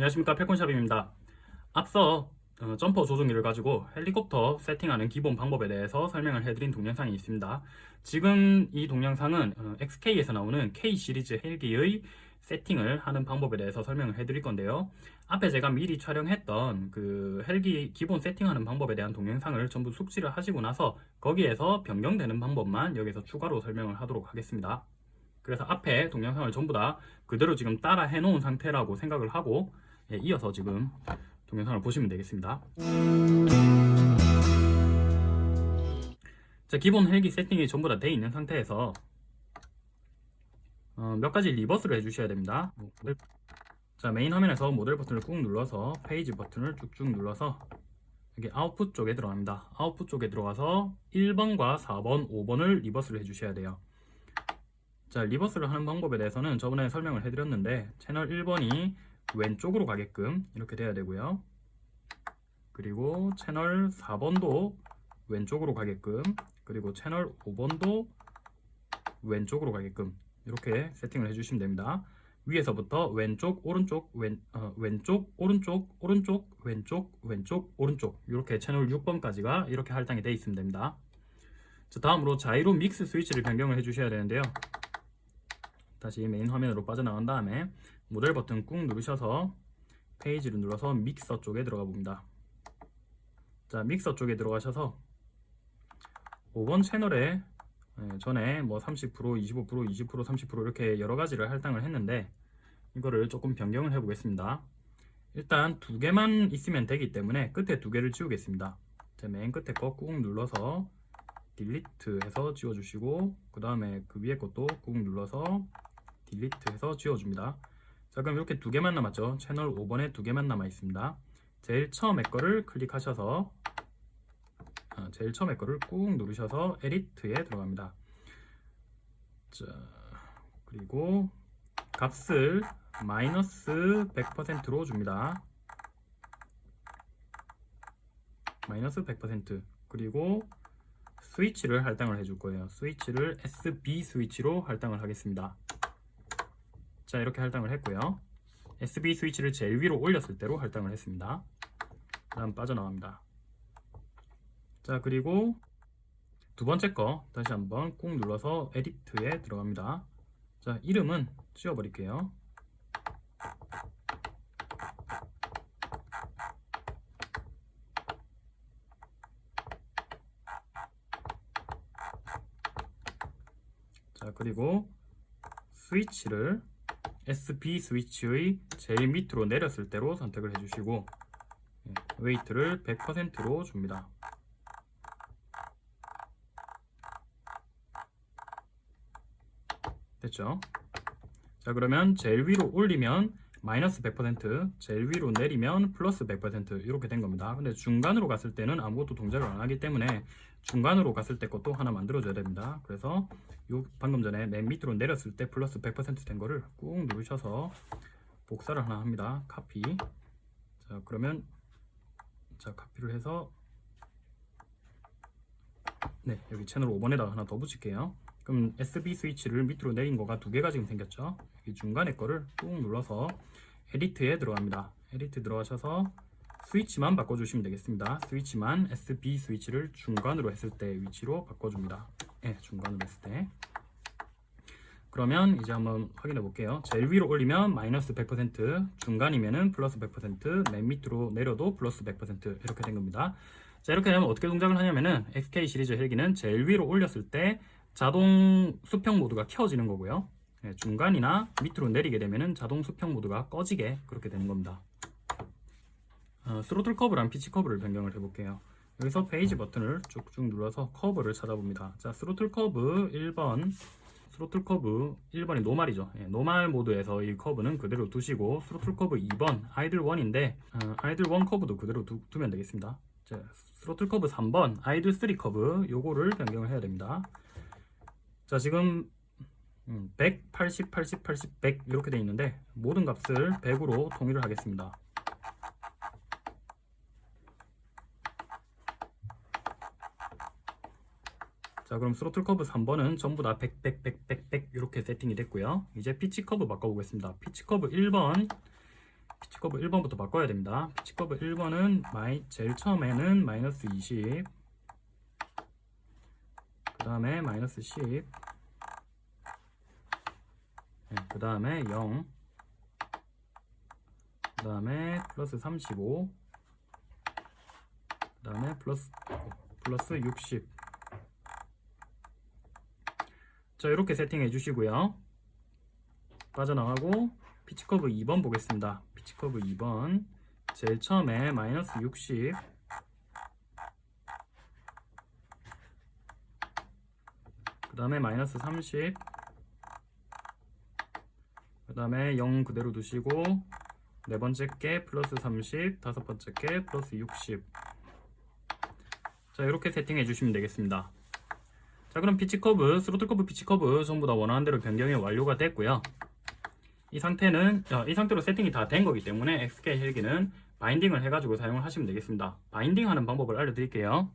안녕하십니까 패콘샵입니다. 앞서 어, 점퍼 조종기를 가지고 헬리콥터 세팅하는 기본 방법에 대해서 설명을 해드린 동영상이 있습니다. 지금 이 동영상은 어, XK에서 나오는 K 시리즈 헬기의 세팅을 하는 방법에 대해서 설명을 해드릴 건데요. 앞에 제가 미리 촬영했던 그 헬기 기본 세팅하는 방법에 대한 동영상을 전부 숙지를 하시고 나서 거기에서 변경되는 방법만 여기서 추가로 설명을 하도록 하겠습니다. 그래서 앞에 동영상을 전부 다 그대로 지금 따라 해놓은 상태라고 생각을 하고 예, 이어서 지금 동영상을 보시면 되겠습니다. 자, 기본 헬기 세팅이 전부 다 되어 있는 상태에서 어, 몇 가지 reverse를 해주셔야 됩니다. 자 메인 화면에서 모델 버튼을 꾹 눌러서 페이지 버튼을 쭉쭉 눌러서 여기 아웃풋 쪽에 들어갑니다. 아웃풋 쪽에 들어가서 1번과 4번 5번을 reverse를 해주셔야 돼요. 자 리버스를 하는 방법에 대해서는 저번에 설명을 해드렸는데 채널 1번이 왼쪽으로 가게끔 이렇게 돼야 되고요. 그리고 채널 4번도 왼쪽으로 가게끔 그리고 채널 5번도 왼쪽으로 가게끔 이렇게 세팅을 해주시면 됩니다. 위에서부터 왼쪽 오른쪽 왼, 어, 왼쪽 오른쪽 오른쪽 왼쪽 왼쪽 오른쪽 이렇게 채널 6번까지가 이렇게 할당이 되어 있으면 됩니다. 자 다음으로 자이로 믹스 스위치를 변경을 해 주셔야 되는데요. 다시 메인 화면으로 빠져나간 다음에 모델 버튼 꾹 누르셔서 페이지를 눌러서 믹서 쪽에 들어가 봅니다. 자 믹서 쪽에 들어가셔서 5번 채널에 예, 전에 뭐 30%, 25%, 20%, 30% 이렇게 여러 가지를 할당을 했는데 이거를 조금 변경을 해 보겠습니다. 일단 두 개만 있으면 되기 때문에 끝에 두 개를 지우겠습니다. 맨 끝에 거 꾹 눌러서 딜리트 해서 지워주시고 그 다음에 그 위에 것도 꾹 눌러서 딜리트 해서 지워줍니다 자 그럼 이렇게 두 개만 남았죠. 채널 5번에 두 개만 남아 있습니다. 제일 처음에 거를 클릭하셔서 아, 제일 처음에 거를 꾹 누르셔서 에디트에 들어갑니다. 자 그리고 값을 마이너스 100%로 줍니다. 마이너스 100% 그리고 스위치를 할당을 해줄 거예요. 스위치를 SB 스위치로 할당을 하겠습니다 자 이렇게 할당을 했고요. SB 스위치를 제일 위로 올렸을 때로 할당을 했습니다. 다음 빠져나갑니다. 자 그리고 두 번째 거 다시 한번 꾹 눌러서 에디트에 들어갑니다. 자 이름은 지워 버릴게요. 자 그리고 스위치를 SB 스위치의 제일 밑으로 내렸을 때로 선택을 해주시고 예, weight를 100%로 줍니다. 됐죠? 자 그러면 제일 위로 올리면 마이너스 100% 제일 위로 내리면 플러스 100% 이렇게 된 겁니다. 근데 중간으로 갔을 때는 아무것도 동작을 안 하기 때문에 중간으로 갔을 때 것도 하나 만들어 줘야 됩니다. 그래서 요 방금 전에 맨 밑으로 내렸을 때 플러스 100%된 거를 꾹 누르셔서 복사를 하나 합니다. 카피. 자 그러면 자 카피를 해서 네 여기 채널 5번에다가 하나 더 붙일게요 그럼 SB 스위치를 밑으로 내린 거가 두 개가 지금 생겼죠. 여기 중간에 거를 꾹 눌러서 edit에 들어갑니다. edit 들어가셔서 스위치만 바꿔주시면 되겠습니다. 스위치만 SB 스위치를 중간으로 했을 때 위치로 바꿔줍니다. 네, 중간으로 했을 때. 그러면 이제 한번 확인해 볼게요. 제일 위로 올리면 마이너스 100% 중간이면은 플러스 100%맨 밑으로 내려도 플러스 100% 이렇게 된 겁니다. 자 이렇게 되면 어떻게 동작을 하냐면은 XK 시리즈 헬기는 제일 위로 올렸을 때 자동 수평 모드가 켜지는 거고요. 네, 중간이나 밑으로 내리게 되면 자동 수평 모드가 꺼지게 그렇게 되는 겁니다. 어, 스로틀 커브랑 피치 커브를 변경을 해볼게요. 여기서 페이지 버튼을 쭉쭉 눌러서 커브를 찾아봅니다. 자 스로틀 커브 1번. 스로틀 커브 1번이 normal이죠. 예, normal 모드에서 이 커브는 그대로 두시고 스로틀 커브 2번 idle 1인데 어, idle 1 커브도 그대로 두, 두면 되겠습니다. 자, 스로틀 커브 3번 idle 3 커브 요거를 변경을 해야 됩니다 자 지금 100, 80, 80, 80, 100 이렇게 돼 있는데 모든 값을 100으로 통일을 하겠습니다. 자 그럼 스로틀 커브 3번은 전부 다 100, 100, 100, 100, 100 이렇게 세팅이 됐고요. 이제 피치 커브 바꿔보겠습니다. 피치 커브 1번 피치 커브 1번부터 바꿔야 됩니다. 피치 커브 1번은 마이, 제일 처음에는 마이너스 20, 그 다음에 마이너스 10, 그 다음에 0, 그 다음에 플러스 35, 그 다음에 플러스 플러스 60. 자 이렇게 세팅해 주시고요. 빠져나가고 피치 커브 2번 보겠습니다. 피치 커브 2번 제일 처음에 마이너스 60. 다음에 마이너스 30. 그 다음에 0 그대로 두시고 네 번째 게 플러스 30, 다섯 번째 게 플러스 60. 자 이렇게 세팅해 주시면 되겠습니다. 자 그럼 피치 커브, 스로틀 커브, 피치 커브 전부 다 원하는 대로 변경이 완료가 됐고요. 이 상태는 어, 이 상태로 세팅이 다 된 거기 때문에 XK 헬기는 binding을 해가지고 사용을 하시면 되겠습니다. binding 하는 방법을 알려드릴게요.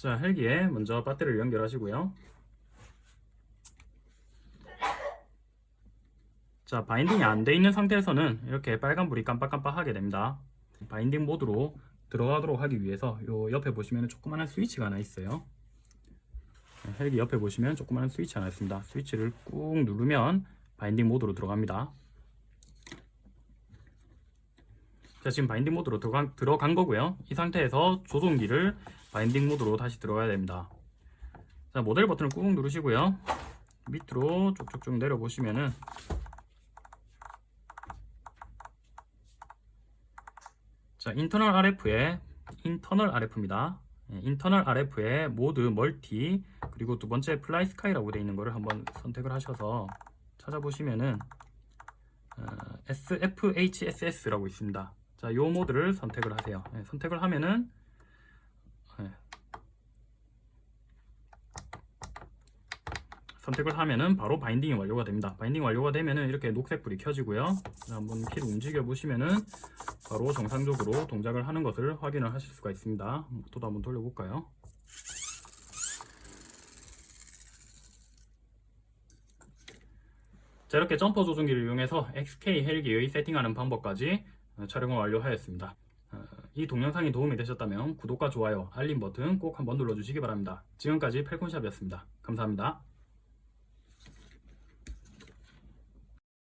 자 헬기에 먼저 배터리를 연결하시고요. 자 binding이 안 돼 있는 상태에서는 이렇게 빨간불이 깜빡깜빡하게 됩니다. binding 모드로 들어가도록 하기 위해서 요 옆에 보시면 조그마한 스위치가 하나 있어요. 네, 헬기 옆에 보시면 조그마한 스위치 하나 있습니다. 스위치를 꾹 누르면 binding 모드로 들어갑니다. 자 지금 binding 모드로 들어간, 들어간 거고요. 이 상태에서 조종기를 binding 모드로 다시 들어가야 됩니다 자 모델 버튼을 꾹 누르시고요 밑으로 쭉쭉쭉 내려 보시면은 자, internal RF에 internal RF입니다. internal RF에 모드 multi 그리고 두 번째 FlySky라고 되어 있는 거를 한번 선택을 하셔서 찾아보시면은 어, SFHSS라고 있습니다. 자, 요 모드를 선택을 하세요. 네, 선택을 하면은 선택을 하면은 바로 binding이 완료가 됩니다. binding 완료가 되면은 이렇게 녹색 불이 켜지고요. 한번 키를 움직여 보시면은 바로 정상적으로 동작을 하는 것을 확인을 하실 수가 있습니다. 모터도 한번 돌려볼까요? 자 이렇게 점퍼 조종기를 이용해서 XK 헬기의 세팅하는 방법까지 촬영을 완료하였습니다. 어, 이 동영상이 도움이 되셨다면 구독과 좋아요, 알림 버튼 꼭 한번 눌러주시기 바랍니다. 지금까지 펠콘샵이었습니다. 감사합니다.